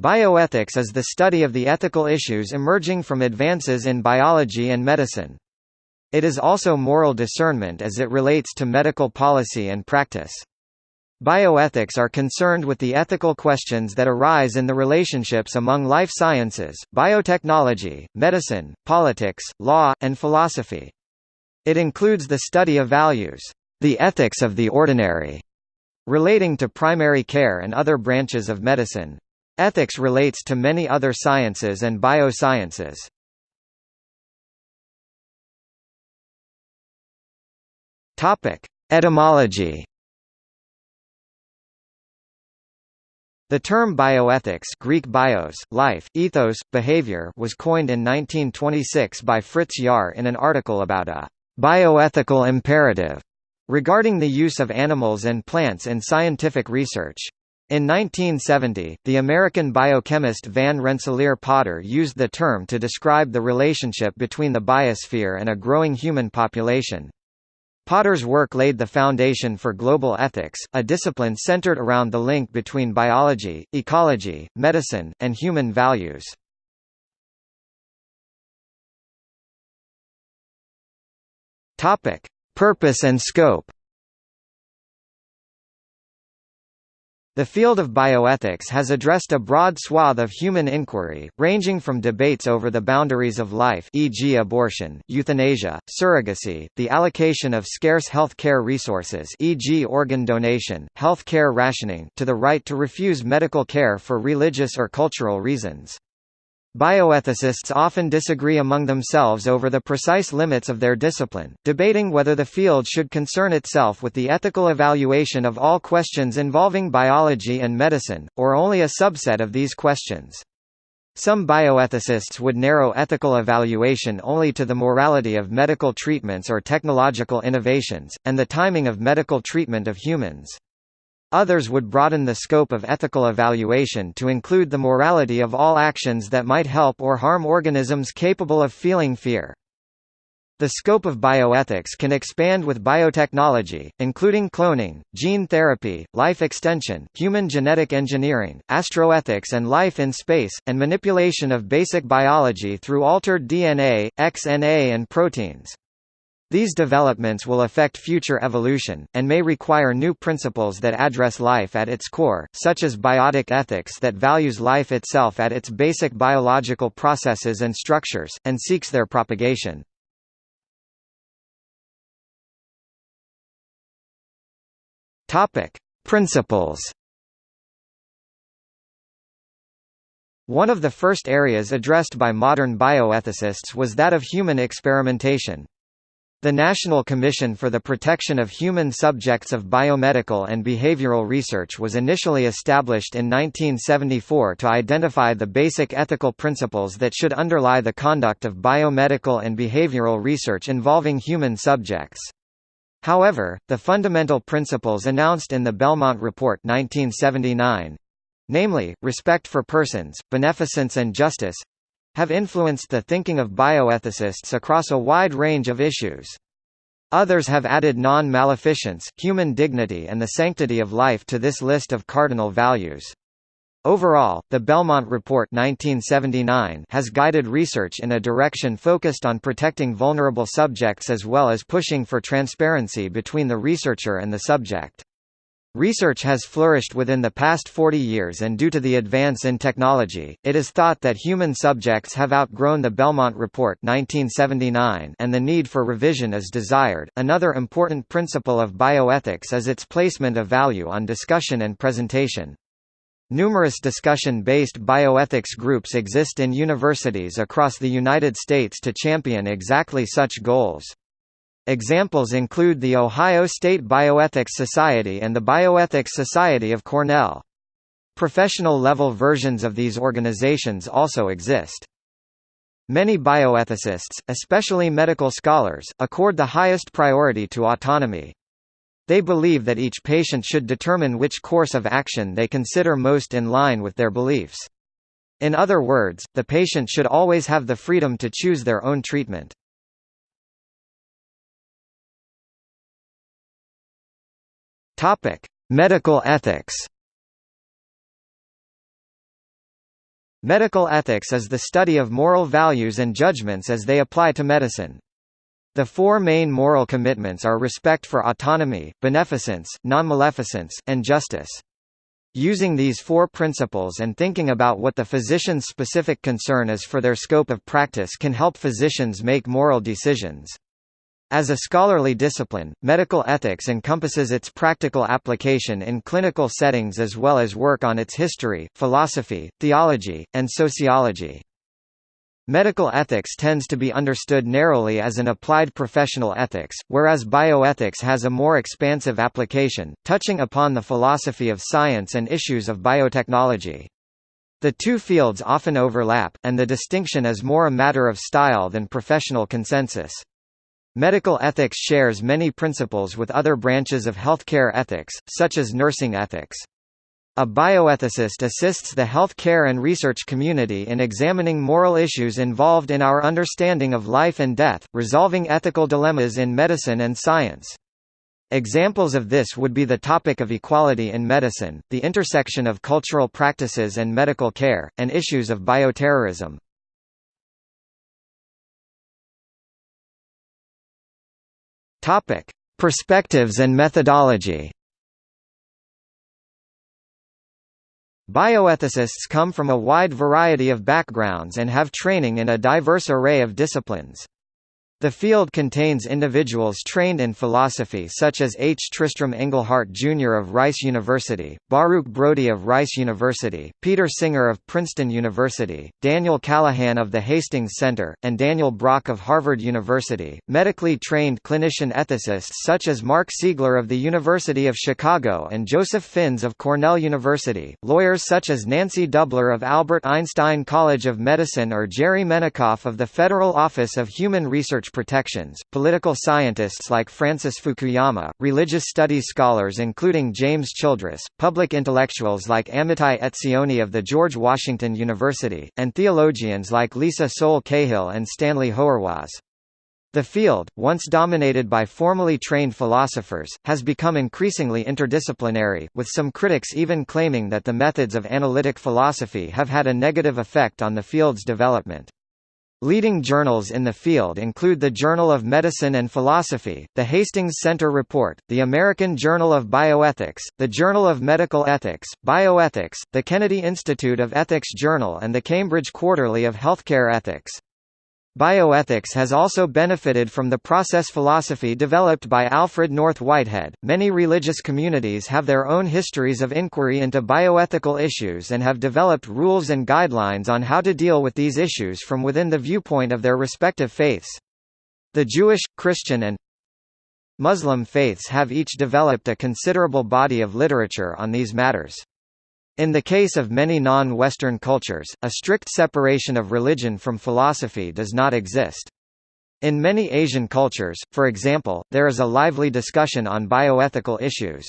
Bioethics is the study of the ethical issues emerging from advances in biology and medicine. It is also moral discernment as it relates to medical policy and practice. Bioethics are concerned with the ethical questions that arise in the relationships among life sciences, biotechnology, medicine, politics, law, and philosophy. It includes the study of values, the ethics of the ordinary, relating to primary care and other branches of medicine, Ethics relates to many other sciences and biosciences. Topic: Etymology. The term bioethics Greek bios, life, ethos, behavior was coined in 1926 by Fritz Jahr in an article about a bioethical imperative regarding the use of animals and plants in scientific research. In 1970, the American biochemist Van Rensselaer Potter used the term to describe the relationship between the biosphere and a growing human population. Potter's work laid the foundation for global ethics, a discipline centered around the link between biology, ecology, medicine, and human values. Purpose and scope The field of bioethics has addressed a broad swath of human inquiry, ranging from debates over the boundaries of life e.g. abortion, euthanasia, surrogacy, the allocation of scarce health care resources e.g. organ donation, health care rationing to the right to refuse medical care for religious or cultural reasons. Bioethicists often disagree among themselves over the precise limits of their discipline, debating whether the field should concern itself with the ethical evaluation of all questions involving biology and medicine, or only a subset of these questions. Some bioethicists would narrow ethical evaluation only to the morality of medical treatments or technological innovations, and the timing of medical treatment of humans. Others would broaden the scope of ethical evaluation to include the morality of all actions that might help or harm organisms capable of feeling fear. The scope of bioethics can expand with biotechnology, including cloning, gene therapy, life extension, human genetic engineering, astroethics and life in space, and manipulation of basic biology through altered DNA, XNA and proteins. These developments will affect future evolution, and may require new principles that address life at its core, such as biotic ethics that values life itself at its basic biological processes and structures, and seeks their propagation. Principles One of the first areas addressed by modern bioethicists was that of human experimentation. The National Commission for the Protection of Human Subjects of Biomedical and Behavioral Research was initially established in 1974 to identify the basic ethical principles that should underlie the conduct of biomedical and behavioral research involving human subjects. However, the fundamental principles announced in the Belmont Report 1979 namely, respect for persons, beneficence and justice have influenced the thinking of bioethicists across a wide range of issues. Others have added non-maleficence, human dignity and the sanctity of life to this list of cardinal values. Overall, the Belmont Report 1979 has guided research in a direction focused on protecting vulnerable subjects as well as pushing for transparency between the researcher and the subject. Research has flourished within the past 40 years and due to the advance in technology, it is thought that human subjects have outgrown the Belmont Report 1979 and the need for revision is desired. Another important principle of bioethics is its placement of value on discussion and presentation. Numerous discussion-based bioethics groups exist in universities across the United States to champion exactly such goals. Examples include the Ohio State Bioethics Society and the Bioethics Society of Cornell. Professional-level versions of these organizations also exist. Many bioethicists, especially medical scholars, accord the highest priority to autonomy. They believe that each patient should determine which course of action they consider most in line with their beliefs. In other words, the patient should always have the freedom to choose their own treatment. Topic: Medical ethics. Medical ethics is the study of moral values and judgments as they apply to medicine. The four main moral commitments are respect for autonomy, beneficence, non-maleficence, and justice. Using these four principles and thinking about what the physician's specific concern is for their scope of practice can help physicians make moral decisions. As a scholarly discipline, medical ethics encompasses its practical application in clinical settings as well as work on its history, philosophy, theology, and sociology. Medical ethics tends to be understood narrowly as an applied professional ethics, whereas bioethics has a more expansive application, touching upon the philosophy of science and issues of biotechnology. The two fields often overlap, and the distinction is more a matter of style than professional consensus. Medical ethics shares many principles with other branches of healthcare ethics, such as nursing ethics. A bioethicist assists the health care and research community in examining moral issues involved in our understanding of life and death, resolving ethical dilemmas in medicine and science. Examples of this would be the topic of equality in medicine, the intersection of cultural practices and medical care, and issues of bioterrorism. Topic: Perspectives and methodology. Bioethicists come from a wide variety of backgrounds and have training in a diverse array of disciplines. The field contains individuals trained in philosophy such as H. Tristram Engelhardt Jr. of Rice University, Baruch Brody of Rice University, Peter Singer of Princeton University, Daniel Callahan of the Hastings Center, and Daniel Brock of Harvard University, medically trained clinician ethicists such as Mark Siegler of the University of Chicago and Joseph Fins of Cornell University, lawyers such as Nancy Dubler of Albert Einstein College of Medicine or Jerry Menikoff of the Federal Office of Human Research protections, political scientists like Francis Fukuyama, religious studies scholars including James Childress, public intellectuals like Amitai Etzioni of the George Washington University, and theologians like Lisa Sowle Cahill and Stanley Hauerwas. The field, once dominated by formally trained philosophers, has become increasingly interdisciplinary, with some critics even claiming that the methods of analytic philosophy have had a negative effect on the field's development. Leading journals in the field include the Journal of Medicine and Philosophy, the Hastings Center Report, the American Journal of Bioethics, the Journal of Medical Ethics, Bioethics, the Kennedy Institute of Ethics Journal and the Cambridge Quarterly of Healthcare Ethics. Bioethics has also benefited from the process philosophy developed by Alfred North Whitehead. Many religious communities have their own histories of inquiry into bioethical issues and have developed rules and guidelines on how to deal with these issues from within the viewpoint of their respective faiths. The Jewish, Christian and Muslim faiths have each developed a considerable body of literature on these matters. In the case of many non-Western cultures, a strict separation of religion from philosophy does not exist. In many Asian cultures, for example, there is a lively discussion on bioethical issues.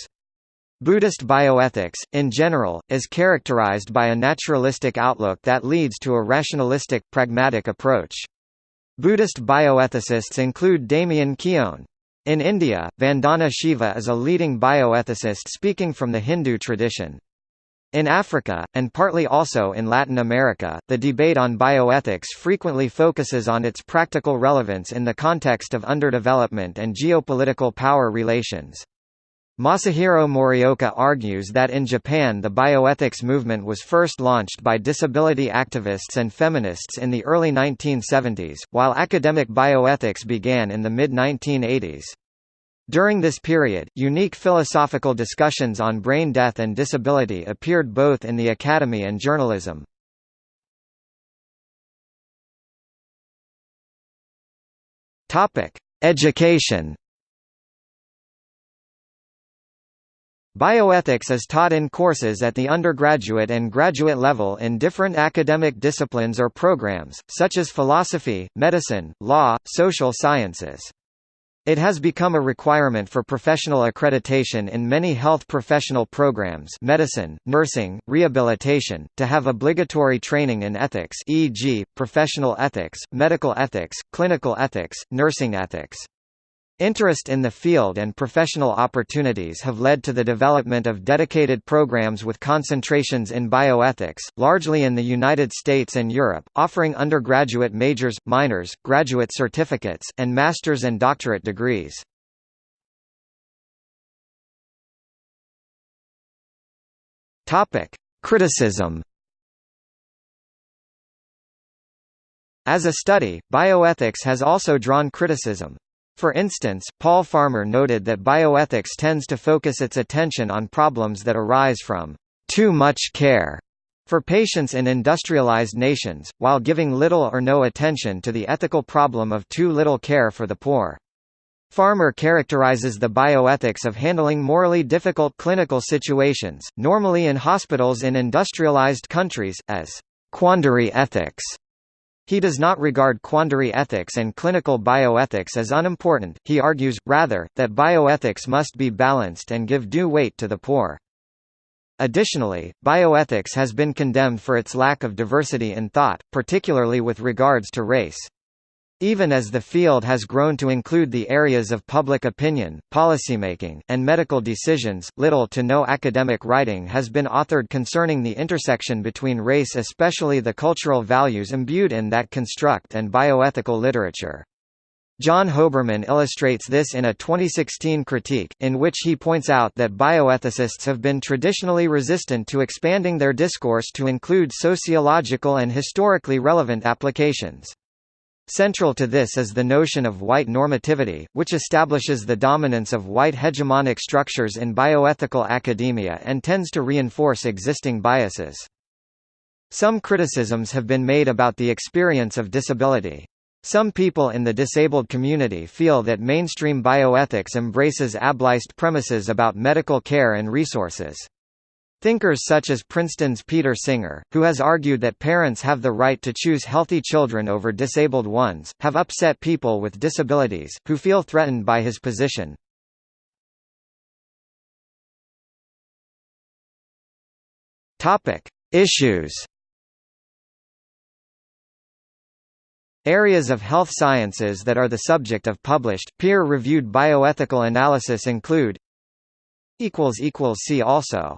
Buddhist bioethics, in general, is characterized by a naturalistic outlook that leads to a rationalistic, pragmatic approach. Buddhist bioethicists include Damian Keown. In India, Vandana Shiva is a leading bioethicist speaking from the Hindu tradition. In Africa, and partly also in Latin America, the debate on bioethics frequently focuses on its practical relevance in the context of underdevelopment and geopolitical power relations. Masahiro Morioka argues that in Japan the bioethics movement was first launched by disability activists and feminists in the early 1970s, while academic bioethics began in the mid-1980s. During this period, unique philosophical discussions on brain death and disability appeared both in the academy and journalism. Education. Bioethics is taught in courses at the undergraduate and graduate level in different academic disciplines or programs, such as philosophy, medicine, law, social sciences. It has become a requirement for professional accreditation in many health professional programs medicine, nursing, rehabilitation, to have obligatory training in ethics e.g., professional ethics, medical ethics, clinical ethics, nursing ethics. Interest in the field and professional opportunities have led to the development of dedicated programs with concentrations in bioethics, largely in the United States and Europe, offering undergraduate majors, minors, graduate certificates, and master's and doctorate degrees. Criticism As a study, bioethics has also drawn criticism. For instance, Paul Farmer noted that bioethics tends to focus its attention on problems that arise from too much care for patients in industrialized nations, while giving little or no attention to the ethical problem of too little care for the poor. Farmer characterizes the bioethics of handling morally difficult clinical situations, normally in hospitals in industrialized countries, as quandary ethics. He does not regard quandary ethics and clinical bioethics as unimportant, he argues, rather, that bioethics must be balanced and give due weight to the poor. Additionally, bioethics has been condemned for its lack of diversity in thought, particularly with regards to race. Even as the field has grown to include the areas of public opinion, policymaking, and medical decisions, little to no academic writing has been authored concerning the intersection between race especially the cultural values imbued in that construct and bioethical literature. John Hoberman illustrates this in a 2016 critique, in which he points out that bioethicists have been traditionally resistant to expanding their discourse to include sociological and historically relevant applications. Central to this is the notion of white normativity, which establishes the dominance of white hegemonic structures in bioethical academia and tends to reinforce existing biases. Some criticisms have been made about the experience of disability. Some people in the disabled community feel that mainstream bioethics embraces ableist premises about medical care and resources. Thinkers such as Princeton's Peter Singer, who has argued that parents have the right to choose healthy children over disabled ones, have upset people with disabilities, who feel threatened by his position. Issues Areas of health sciences that are the subject of published, peer-reviewed bioethical analysis include See also